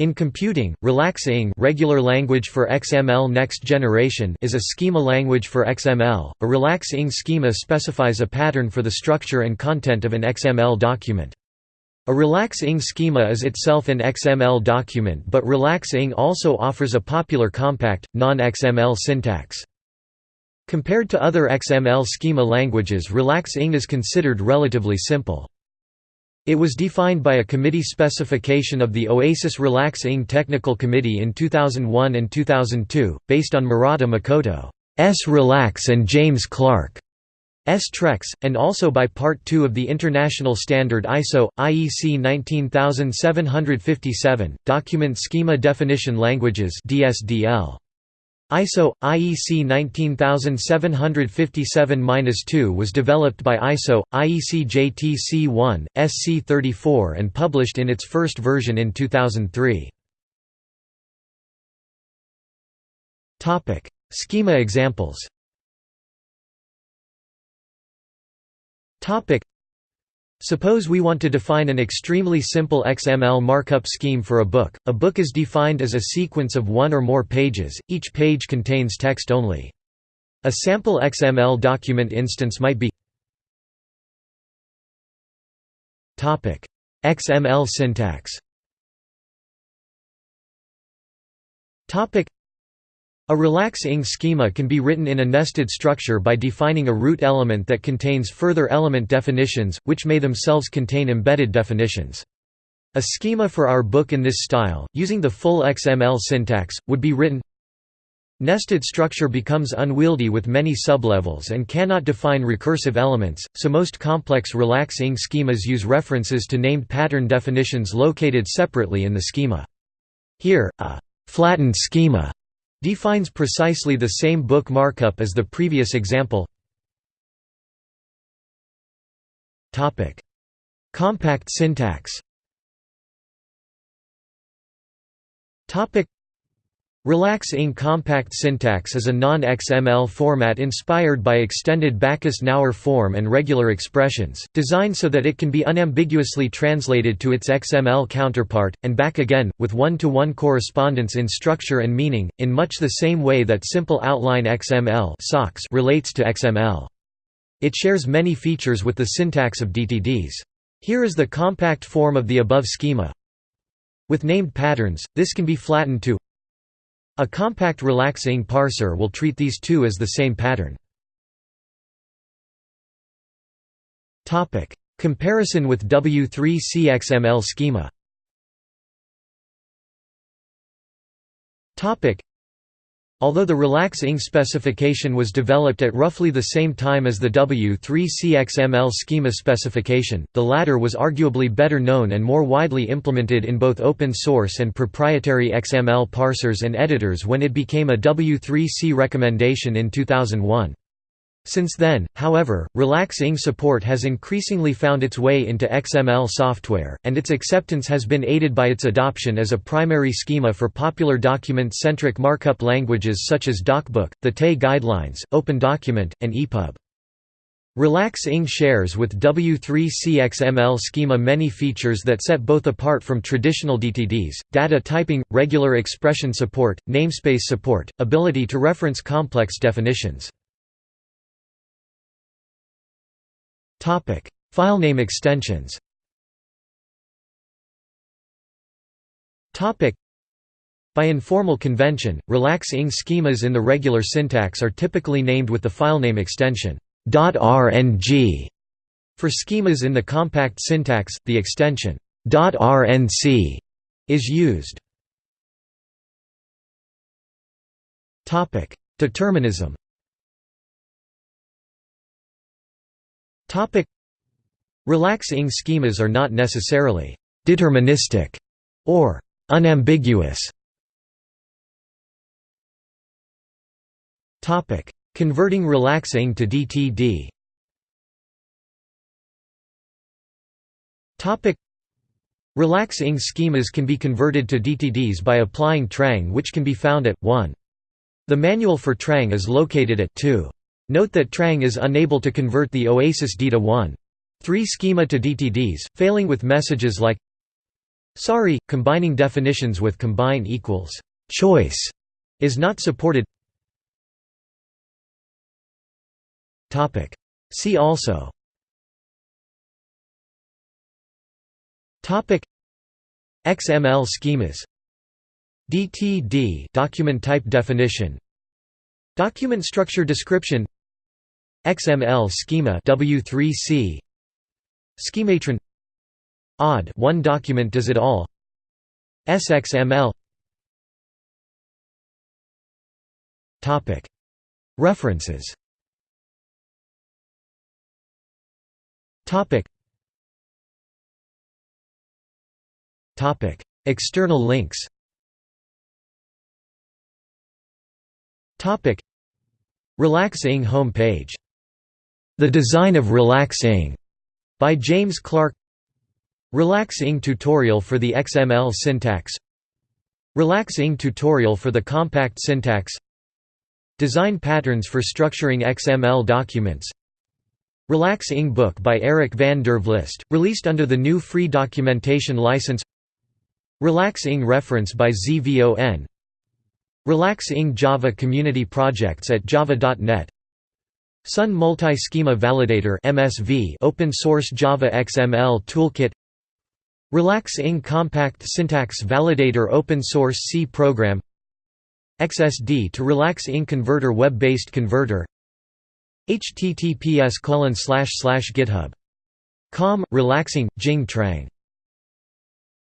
In computing, RelaxIng regular language for XML next generation is a schema language for XML. A RelaxIng schema specifies a pattern for the structure and content of an XML document. A RelaxIng schema is itself an XML document but RelaxIng also offers a popular compact, non-XML syntax. Compared to other XML schema languages RelaxIng is considered relatively simple. It was defined by a committee specification of the OASIS RelaxIng Technical Committee in 2001 and 2002, based on Murata Makoto's Relax and James Clark's TREX, and also by Part 2 of the International Standard ISO, IEC 19757, Document Schema Definition Languages DSDL. ISO IEC 19757-2 was developed by ISO IEC JTC1 SC34 and published in its first version in 2003. Topic: Schema examples. Topic: Suppose we want to define an extremely simple XML markup scheme for a book. A book is defined as a sequence of one or more pages, each page contains text only. A sample XML document instance might be XML syntax a RelaxIng schema can be written in a nested structure by defining a root element that contains further element definitions, which may themselves contain embedded definitions. A schema for our book in this style, using the full XML syntax, would be written Nested structure becomes unwieldy with many sublevels and cannot define recursive elements, so most complex RelaxIng schemas use references to named pattern definitions located separately in the schema. Here, a flattened schema defines precisely the same book markup as the previous example. Compact syntax RelaxIng compact syntax is a non-XML format inspired by extended Backus-Naur form and regular expressions, designed so that it can be unambiguously translated to its XML counterpart, and back again, with one-to-one -one correspondence in structure and meaning, in much the same way that simple outline XML relates to XML. It shares many features with the syntax of DTDs. Here is the compact form of the above schema. With named patterns, this can be flattened to a compact RelaxIng parser will treat these two as the same pattern. Comparison with W3C XML schema Although the RelaxIng specification was developed at roughly the same time as the W3C-XML schema specification, the latter was arguably better known and more widely implemented in both open-source and proprietary XML parsers and editors when it became a W3C recommendation in 2001. Since then, however, RelaxIng support has increasingly found its way into XML software, and its acceptance has been aided by its adoption as a primary schema for popular document-centric markup languages such as DocBook, the TEI Guidelines, OpenDocument, and EPUB. RelaxIng shares with W3C XML schema many features that set both apart from traditional DTDs, data typing, regular expression support, namespace support, ability to reference complex definitions. Filename extensions. Topic: by informal convention, RelaxIng schemas in the regular syntax are typically named with the filename extension .rng. For schemas in the compact syntax, the extension .rnc is used. Topic: Determinism RelaxIng schemas are not necessarily «deterministic» or «unambiguous». Converting RelaxIng to DTD RelaxIng schemas can be converted to DTDs by applying Trang which can be found at 1. The manual for Trang is located at 2. Note that Trang is unable to convert the Oasis DITA 1. 3 schema to DTDs, failing with messages like Sorry, combining definitions with combine equals choice is not supported. Topic. See also. Topic. XML schemas. DTD document type definition. Document structure description. XML schema W3C. Schematron. Odd one document does it all. SXML topic. References. Topic. Topic. External links. Relax-ing home page. The Design of Relax-ing by James Clark. Relax-ing tutorial for the XML syntax. Relax-ing tutorial for the compact syntax. Design patterns for structuring XML documents. Relax-ing book by Eric van der Vlist, released under the GNU free documentation license. Relax-ing reference by ZVON Relax-ing Java community projects at java.net Sun Multi-Schema Validator MSV open source Java XML toolkit. Relax-ing Compact Syntax Validator Open Source C program. XSD to Relax-ing Converter Web-based converter. Https github. Com relaxing Jing Trang